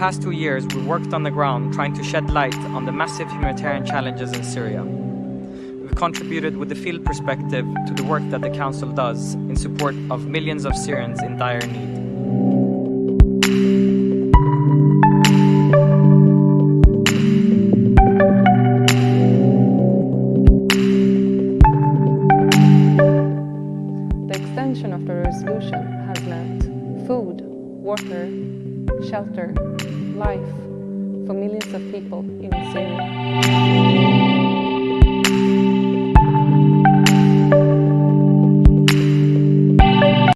past two years, we worked on the ground trying to shed light on the massive humanitarian challenges in Syria. We've contributed with the field perspective to the work that the Council does in support of millions of Syrians in dire need. The extension of the resolution has meant food, water, shelter, life for millions of people in Syria.